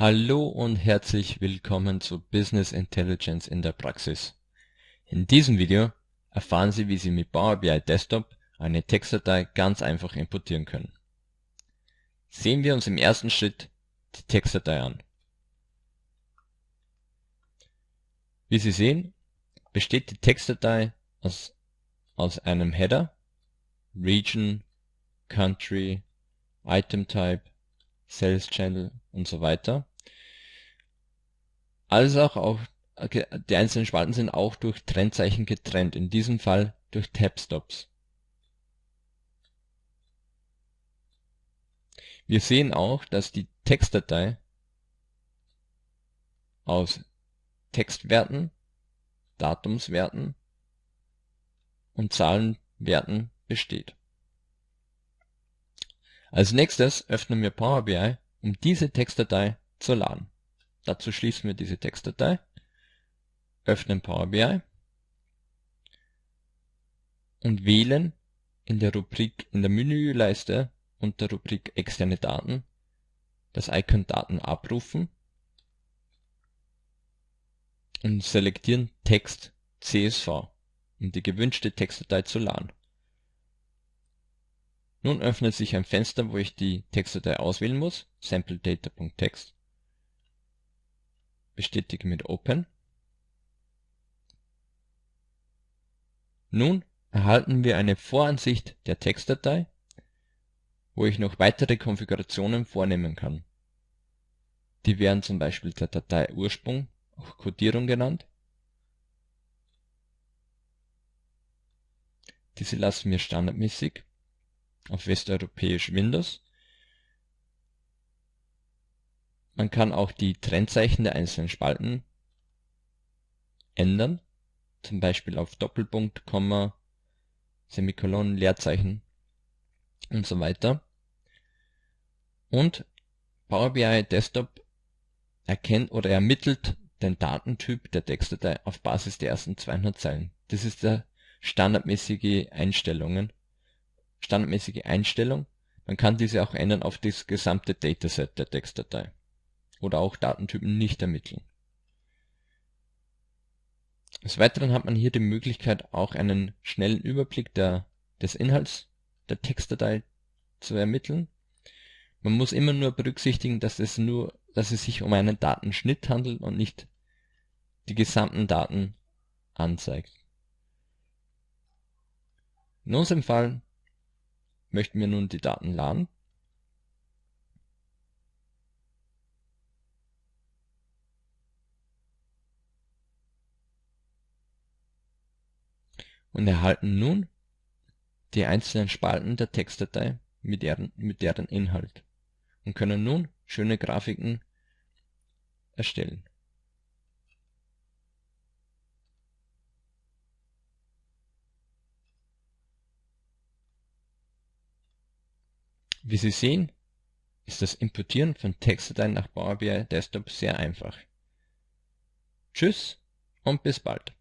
Hallo und herzlich willkommen zu Business Intelligence in der Praxis. In diesem Video erfahren Sie, wie Sie mit Power BI Desktop eine Textdatei ganz einfach importieren können. Sehen wir uns im ersten Schritt die Textdatei an. Wie Sie sehen, besteht die Textdatei aus, aus einem Header, Region, Country, Item Type, Sales Channel und so weiter als auch, auch die einzelnen Spalten sind auch durch Trennzeichen getrennt, in diesem Fall durch Tabstops. Wir sehen auch, dass die Textdatei aus Textwerten, Datumswerten und Zahlenwerten besteht. Als nächstes öffnen wir Power BI, um diese Textdatei zu laden. Dazu schließen wir diese Textdatei, öffnen Power BI und wählen in der Rubrik in der Menüleiste unter Rubrik externe Daten das Icon Daten abrufen und selektieren Text CSV, um die gewünschte Textdatei zu laden. Nun öffnet sich ein Fenster, wo ich die Textdatei auswählen muss, sampledata.txt bestätige mit Open. Nun erhalten wir eine Voransicht der Textdatei, wo ich noch weitere Konfigurationen vornehmen kann. Die wären zum Beispiel der Datei Ursprung, auch Codierung genannt. Diese lassen wir standardmäßig auf westeuropäisch Windows Man kann auch die Trennzeichen der einzelnen Spalten ändern, zum Beispiel auf Doppelpunkt, Komma, Semikolon, Leerzeichen und so weiter. Und Power BI Desktop erkennt oder ermittelt den Datentyp der Textdatei auf Basis der ersten 200 Zeilen. Das ist der standardmäßige Einstellungen, standardmäßige Einstellung. Man kann diese auch ändern auf das gesamte Dataset der Textdatei oder auch Datentypen nicht ermitteln. Des Weiteren hat man hier die Möglichkeit, auch einen schnellen Überblick der, des Inhalts der Textdatei zu ermitteln. Man muss immer nur berücksichtigen, dass es nur, dass es sich um einen Datenschnitt handelt und nicht die gesamten Daten anzeigt. In unserem Fall möchten wir nun die Daten laden. und erhalten nun die einzelnen Spalten der Textdatei mit deren, mit deren Inhalt und können nun schöne Grafiken erstellen. Wie Sie sehen, ist das Importieren von Textdateien nach Power BI Desktop sehr einfach. Tschüss und bis bald.